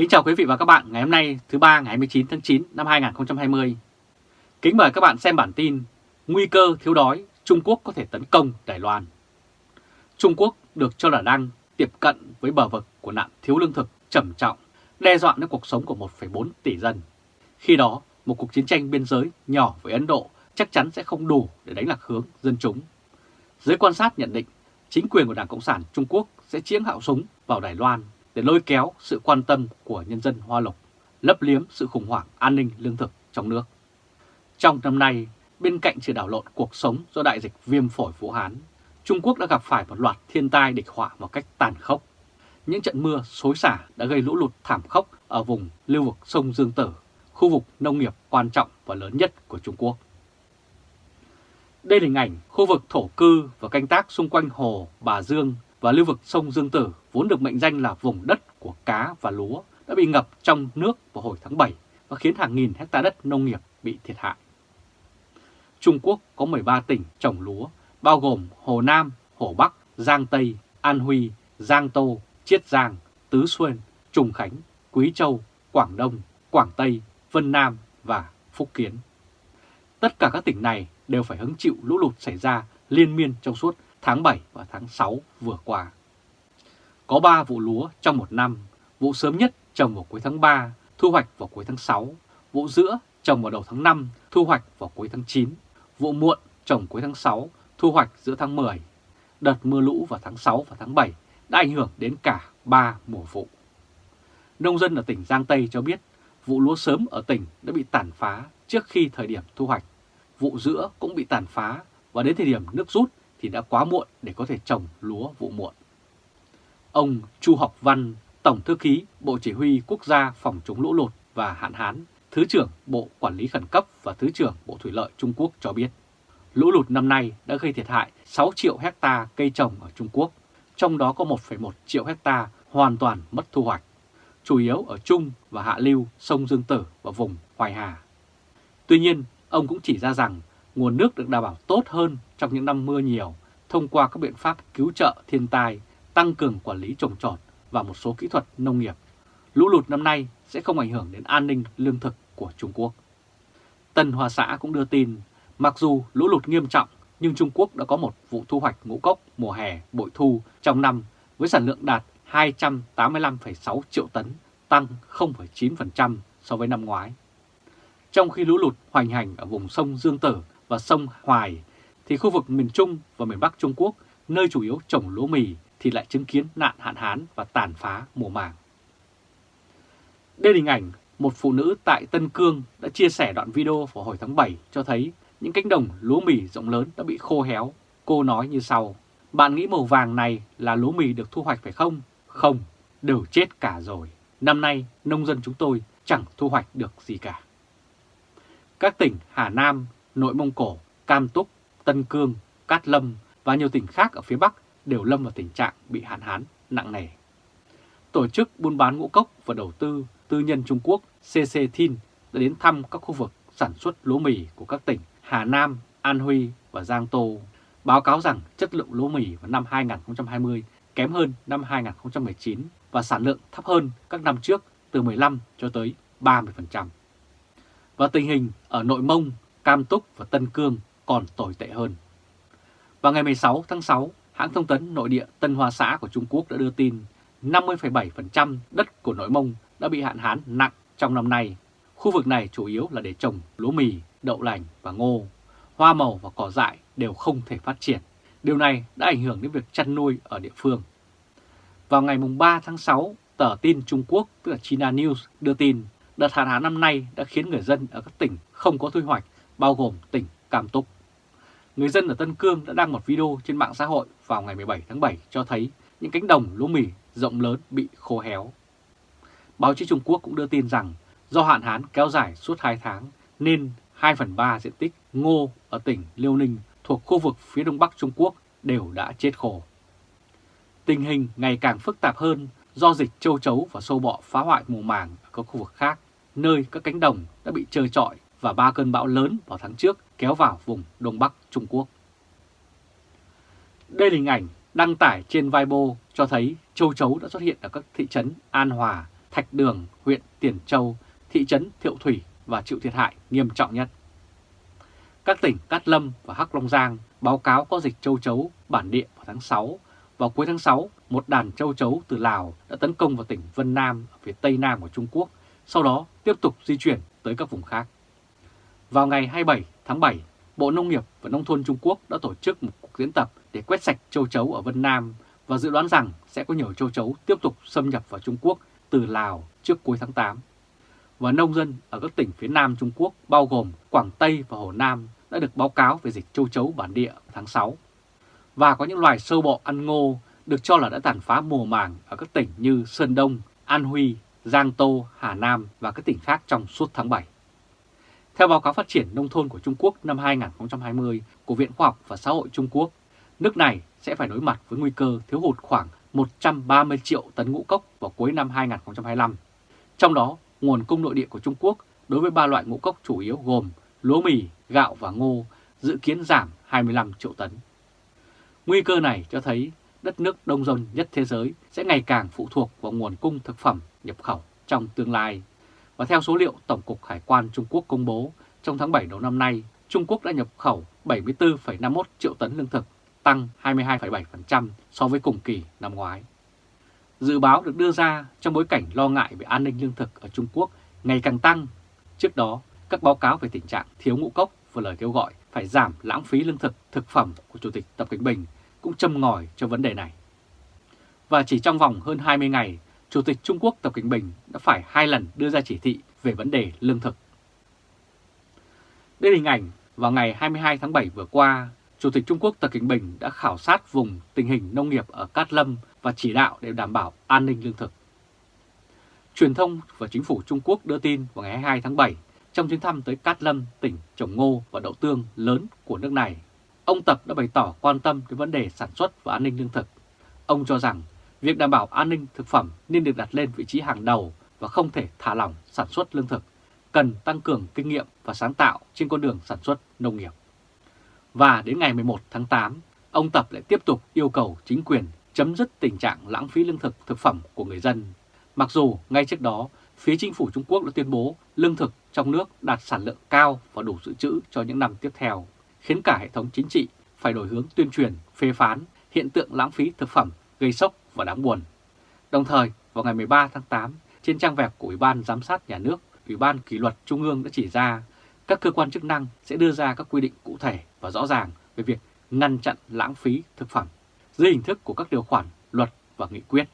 Kính chào quý vị và các bạn ngày hôm nay thứ ba ngày 29 tháng 9 năm 2020. Kính mời các bạn xem bản tin Nguy cơ thiếu đói, Trung Quốc có thể tấn công Đài Loan. Trung Quốc được cho là đang tiếp cận với bờ vực của nạn thiếu lương thực trầm trọng, đe dọa đến cuộc sống của 1,4 tỷ dân. Khi đó, một cuộc chiến tranh biên giới nhỏ với Ấn Độ chắc chắn sẽ không đủ để đánh lạc hướng dân chúng. Giới quan sát nhận định chính quyền của Đảng Cộng sản Trung Quốc sẽ chiếm hạo súng vào Đài Loan để lôi kéo sự quan tâm của nhân dân Hoa Lục, lấp liếm sự khủng hoảng an ninh lương thực trong nước. Trong năm nay, bên cạnh sự đảo lộn cuộc sống do đại dịch viêm phổi Vũ Hán, Trung Quốc đã gặp phải một loạt thiên tai địch họa một cách tàn khốc. Những trận mưa xối xả đã gây lũ lụt thảm khốc ở vùng lưu vực sông Dương Tử, khu vực nông nghiệp quan trọng và lớn nhất của Trung Quốc. Đây là hình ảnh khu vực thổ cư và canh tác xung quanh hồ Bà Dương và lưu vực sông Dương Tử vốn được mệnh danh là vùng đất của cá và lúa đã bị ngập trong nước vào hồi tháng 7 và khiến hàng nghìn hecta đất nông nghiệp bị thiệt hại. Trung Quốc có 13 tỉnh trồng lúa, bao gồm Hồ Nam, Hồ Bắc, Giang Tây, An Huy, Giang Tô, Chiết Giang, Tứ Xuyên, Trùng Khánh, Quý Châu, Quảng Đông, Quảng Tây, Vân Nam và Phúc Kiến. Tất cả các tỉnh này đều phải hứng chịu lũ lụt xảy ra liên miên trong suốt tháng 7 và tháng 6 vừa qua. Có 3 vụ lúa trong một năm, vụ sớm nhất trồng vào cuối tháng 3, thu hoạch vào cuối tháng 6, vụ giữa trồng vào đầu tháng 5, thu hoạch vào cuối tháng 9, vụ muộn trồng cuối tháng 6, thu hoạch giữa tháng 10. Đợt mưa lũ vào tháng 6 và tháng 7 đã ảnh hưởng đến cả 3 mùa vụ. Nông dân ở tỉnh Giang Tây cho biết vụ lúa sớm ở tỉnh đã bị tàn phá trước khi thời điểm thu hoạch. Vụ giữa cũng bị tàn phá và đến thời điểm nước rút thì đã quá muộn để có thể trồng lúa vụ muộn. Ông Chu Học Văn, Tổng Thư ký Bộ Chỉ huy Quốc gia Phòng chống lũ lụt và hạn hán, Thứ trưởng Bộ Quản lý Khẩn cấp và Thứ trưởng Bộ Thủy lợi Trung Quốc cho biết, lũ lụt năm nay đã gây thiệt hại 6 triệu hecta cây trồng ở Trung Quốc, trong đó có 1,1 triệu hecta hoàn toàn mất thu hoạch, chủ yếu ở Trung và Hạ Lưu, sông Dương Tử và vùng Hoài Hà. Tuy nhiên, ông cũng chỉ ra rằng nguồn nước được đảm bảo tốt hơn trong những năm mưa nhiều thông qua các biện pháp cứu trợ thiên tai, tăng cường quản lý trồng trọt và một số kỹ thuật nông nghiệp. Lũ lụt năm nay sẽ không ảnh hưởng đến an ninh lương thực của Trung Quốc. Tân Hoa Xã cũng đưa tin, mặc dù lũ lụt nghiêm trọng nhưng Trung Quốc đã có một vụ thu hoạch ngũ cốc mùa hè bội thu trong năm với sản lượng đạt 285,6 triệu tấn, tăng 0,9% so với năm ngoái. Trong khi lũ lụt hoành hành ở vùng sông Dương Tử và sông Hoài, thì khu vực miền Trung và miền Bắc Trung Quốc, nơi chủ yếu trồng lúa mì, thì lại chứng kiến nạn hạn hán và tàn phá mùa màng. Đây là hình ảnh một phụ nữ tại Tân Cương đã chia sẻ đoạn video vào hồi tháng 7 cho thấy những cánh đồng lúa mì rộng lớn đã bị khô héo. Cô nói như sau, bạn nghĩ màu vàng này là lúa mì được thu hoạch phải không? Không, đều chết cả rồi. Năm nay nông dân chúng tôi chẳng thu hoạch được gì cả. Các tỉnh Hà Nam, Nội Mông Cổ, Cam Túc, Tân Cương, Cát Lâm và nhiều tỉnh khác ở phía Bắc đều lâm vào tình trạng bị hạn hán nặng nề. Tổ chức buôn bán ngũ cốc và đầu tư tư nhân Trung Quốc CC Thin đã đến thăm các khu vực sản xuất lúa mì của các tỉnh Hà Nam, An Huy và Giang Tô, báo cáo rằng chất lượng lúa mì vào năm 2020 kém hơn năm 2019 và sản lượng thấp hơn các năm trước từ 15 cho tới 30%. Và tình hình ở Nội Mông, Cam Túc và Tân Cương còn tồi tệ hơn. Vào ngày 16 tháng 6, hãng thông tấn nội địa Tân Hoa Xã của Trung Quốc đã đưa tin 50,7% đất của Nội Mông đã bị hạn hán nặng trong năm nay. Khu vực này chủ yếu là để trồng lúa mì, đậu lành và ngô. Hoa màu và cỏ dại đều không thể phát triển. Điều này đã ảnh hưởng đến việc chăn nuôi ở địa phương. Vào ngày 3 tháng 6, tờ tin Trung Quốc tức là China News đưa tin đợt hạn hán năm nay đã khiến người dân ở các tỉnh không có thu hoạch, bao gồm tỉnh Cam Túc. Người dân ở Tân Cương đã đăng một video trên mạng xã hội vào ngày 17 tháng 7 cho thấy những cánh đồng lúa mì rộng lớn bị khô héo. Báo chí Trung Quốc cũng đưa tin rằng do hạn hán kéo dài suốt 2 tháng nên 2 phần 3 diện tích ngô ở tỉnh Liêu Ninh thuộc khu vực phía đông bắc Trung Quốc đều đã chết khô. Tình hình ngày càng phức tạp hơn do dịch châu chấu và sâu bọ phá hoại mùa màng ở các khu vực khác, nơi các cánh đồng đã bị trơ trọi và ba cơn bão lớn vào tháng trước kéo vào vùng Đông Bắc Trung Quốc. Đây là hình ảnh đăng tải trên Weibo cho thấy châu chấu đã xuất hiện ở các thị trấn An Hòa, Thạch Đường, huyện Tiền Châu, thị trấn Thiệu Thủy và chịu thiệt hại nghiêm trọng nhất. Các tỉnh Cát Lâm và Hắc Long Giang báo cáo có dịch châu chấu bản địa vào tháng 6. Vào cuối tháng 6, một đàn châu chấu từ Lào đã tấn công vào tỉnh Vân Nam ở phía tây nam của Trung Quốc, sau đó tiếp tục di chuyển tới các vùng khác. Vào ngày 27 tháng 7, Bộ Nông nghiệp và Nông thôn Trung Quốc đã tổ chức một cuộc diễn tập để quét sạch châu chấu ở Vân Nam và dự đoán rằng sẽ có nhiều châu chấu tiếp tục xâm nhập vào Trung Quốc từ Lào trước cuối tháng 8. Và nông dân ở các tỉnh phía Nam Trung Quốc bao gồm Quảng Tây và Hồ Nam đã được báo cáo về dịch châu chấu bản địa tháng 6. Và có những loài sâu bọ ăn ngô được cho là đã tàn phá mùa màng ở các tỉnh như Sơn Đông, An Huy, Giang Tô, Hà Nam và các tỉnh khác trong suốt tháng 7. Theo báo cáo phát triển nông thôn của Trung Quốc năm 2020 của Viện Khoa học và Xã hội Trung Quốc, nước này sẽ phải đối mặt với nguy cơ thiếu hụt khoảng 130 triệu tấn ngũ cốc vào cuối năm 2025. Trong đó, nguồn cung nội địa của Trung Quốc đối với ba loại ngũ cốc chủ yếu gồm lúa mì, gạo và ngô dự kiến giảm 25 triệu tấn. Nguy cơ này cho thấy đất nước đông dân nhất thế giới sẽ ngày càng phụ thuộc vào nguồn cung thực phẩm nhập khẩu trong tương lai. Và theo số liệu Tổng cục Hải quan Trung Quốc công bố, trong tháng 7 đầu năm nay, Trung Quốc đã nhập khẩu 74,51 triệu tấn lương thực, tăng 22,7% so với cùng kỳ năm ngoái. Dự báo được đưa ra trong bối cảnh lo ngại về an ninh lương thực ở Trung Quốc ngày càng tăng. Trước đó, các báo cáo về tình trạng thiếu ngũ cốc và lời kêu gọi phải giảm lãng phí lương thực, thực phẩm của Chủ tịch Tập Cận Bình cũng châm ngòi cho vấn đề này. Và chỉ trong vòng hơn 20 ngày, Chủ tịch Trung Quốc Tập Cận Bình đã phải hai lần đưa ra chỉ thị về vấn đề lương thực. Đây là hình ảnh vào ngày 22 tháng 7 vừa qua, Chủ tịch Trung Quốc Tập Cận Bình đã khảo sát vùng tình hình nông nghiệp ở Cát Lâm và chỉ đạo để đảm bảo an ninh lương thực. Truyền thông và chính phủ Trung Quốc đưa tin vào ngày 22 tháng 7 trong chuyến thăm tới Cát Lâm, tỉnh trồng ngô và đậu tương lớn của nước này. Ông Tập đã bày tỏ quan tâm đến vấn đề sản xuất và an ninh lương thực. Ông cho rằng việc đảm bảo an ninh thực phẩm nên được đặt lên vị trí hàng đầu và không thể thả lỏng sản xuất lương thực, cần tăng cường kinh nghiệm và sáng tạo trên con đường sản xuất nông nghiệp. Và đến ngày 11 tháng 8, ông Tập lại tiếp tục yêu cầu chính quyền chấm dứt tình trạng lãng phí lương thực thực phẩm của người dân. Mặc dù ngay trước đó, phía chính phủ Trung Quốc đã tuyên bố lương thực trong nước đạt sản lượng cao và đủ dự trữ cho những năm tiếp theo, khiến cả hệ thống chính trị phải đổi hướng tuyên truyền, phê phán hiện tượng lãng phí thực phẩm gây sốc và đáng buồn. Đồng thời, vào ngày 13 tháng 8, trên trang web của Ủy ban Giám sát Nhà nước, Ủy ban Kỷ luật Trung ương đã chỉ ra các cơ quan chức năng sẽ đưa ra các quy định cụ thể và rõ ràng về việc ngăn chặn lãng phí thực phẩm dưới hình thức của các điều khoản, luật và nghị quyết.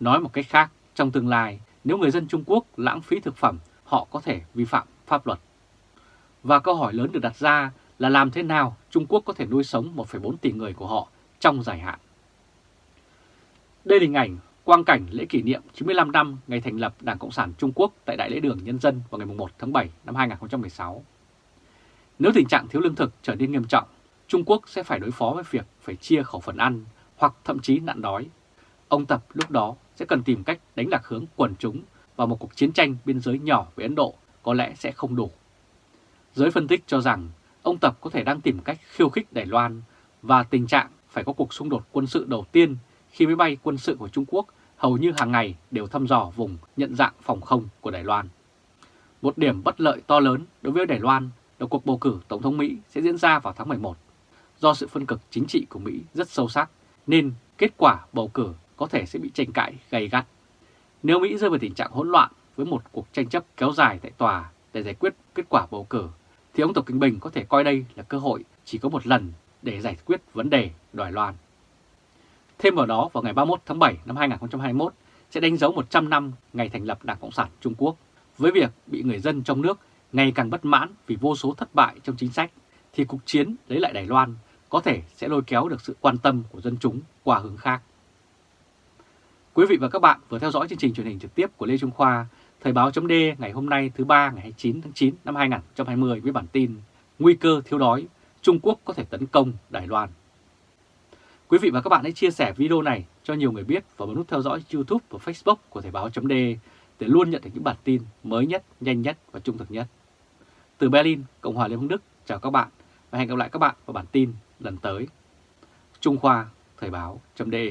Nói một cách khác, trong tương lai, nếu người dân Trung Quốc lãng phí thực phẩm, họ có thể vi phạm pháp luật. Và câu hỏi lớn được đặt ra là làm thế nào Trung Quốc có thể nuôi sống 1,4 tỷ người của họ trong dài hạn. Đây là hình ảnh quang cảnh lễ kỷ niệm 95 năm ngày thành lập Đảng Cộng sản Trung Quốc tại Đại lễ đường Nhân dân vào ngày 1 tháng 7 năm 2016. Nếu tình trạng thiếu lương thực trở nên nghiêm trọng, Trung Quốc sẽ phải đối phó với việc phải chia khẩu phần ăn hoặc thậm chí nạn đói. Ông Tập lúc đó sẽ cần tìm cách đánh lạc hướng quần chúng và một cuộc chiến tranh biên giới nhỏ với Ấn Độ có lẽ sẽ không đủ. Giới phân tích cho rằng ông Tập có thể đang tìm cách khiêu khích Đài Loan và tình trạng phải có cuộc xung đột quân sự đầu tiên khi máy bay quân sự của Trung Quốc hầu như hàng ngày đều thăm dò vùng nhận dạng phòng không của Đài Loan. Một điểm bất lợi to lớn đối với Đài Loan là cuộc bầu cử Tổng thống Mỹ sẽ diễn ra vào tháng 11. Do sự phân cực chính trị của Mỹ rất sâu sắc nên kết quả bầu cử có thể sẽ bị tranh cãi gay gắt. Nếu Mỹ rơi vào tình trạng hỗn loạn với một cuộc tranh chấp kéo dài tại tòa để giải quyết kết quả bầu cử, thì ông Tập Kinh Bình có thể coi đây là cơ hội chỉ có một lần để giải quyết vấn đề Đài Loan. Thêm vào đó, vào ngày 31 tháng 7 năm 2021 sẽ đánh dấu 100 năm ngày thành lập Đảng Cộng sản Trung Quốc. Với việc bị người dân trong nước ngày càng bất mãn vì vô số thất bại trong chính sách, thì cuộc chiến lấy lại Đài Loan có thể sẽ lôi kéo được sự quan tâm của dân chúng qua hướng khác. Quý vị và các bạn vừa theo dõi chương trình truyền hình trực tiếp của Lê Trung Khoa, Thời báo chấm ngày hôm nay thứ ba ngày 29 tháng 9 năm 2020 với bản tin Nguy cơ thiếu đói, Trung Quốc có thể tấn công Đài Loan. Quý vị và các bạn hãy chia sẻ video này cho nhiều người biết và bấm nút theo dõi YouTube và Facebook của Thời báo .de để luôn nhận được những bản tin mới nhất, nhanh nhất và trung thực nhất. Từ Berlin, Cộng hòa Liên bang Đức, chào các bạn và hẹn gặp lại các bạn vào bản tin lần tới. Trung Khoa, Thời báo .de.